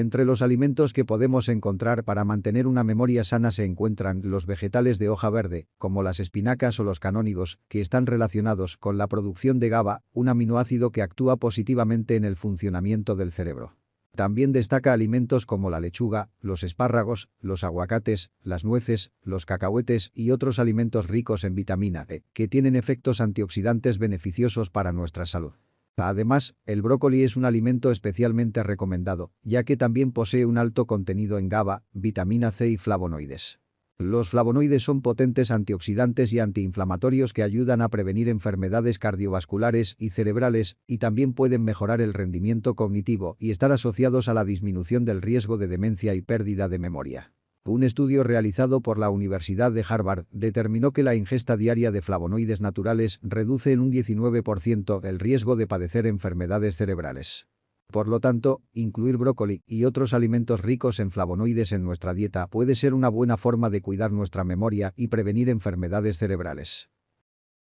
entre los alimentos que podemos encontrar para mantener una memoria sana se encuentran los vegetales de hoja verde, como las espinacas o los canónigos, que están relacionados con la producción de GABA, un aminoácido que actúa positivamente en el funcionamiento del cerebro. También destaca alimentos como la lechuga, los espárragos, los aguacates, las nueces, los cacahuetes y otros alimentos ricos en vitamina E, que tienen efectos antioxidantes beneficiosos para nuestra salud. Además, el brócoli es un alimento especialmente recomendado, ya que también posee un alto contenido en GABA, vitamina C y flavonoides. Los flavonoides son potentes antioxidantes y antiinflamatorios que ayudan a prevenir enfermedades cardiovasculares y cerebrales y también pueden mejorar el rendimiento cognitivo y estar asociados a la disminución del riesgo de demencia y pérdida de memoria. Un estudio realizado por la Universidad de Harvard determinó que la ingesta diaria de flavonoides naturales reduce en un 19% el riesgo de padecer enfermedades cerebrales. Por lo tanto, incluir brócoli y otros alimentos ricos en flavonoides en nuestra dieta puede ser una buena forma de cuidar nuestra memoria y prevenir enfermedades cerebrales.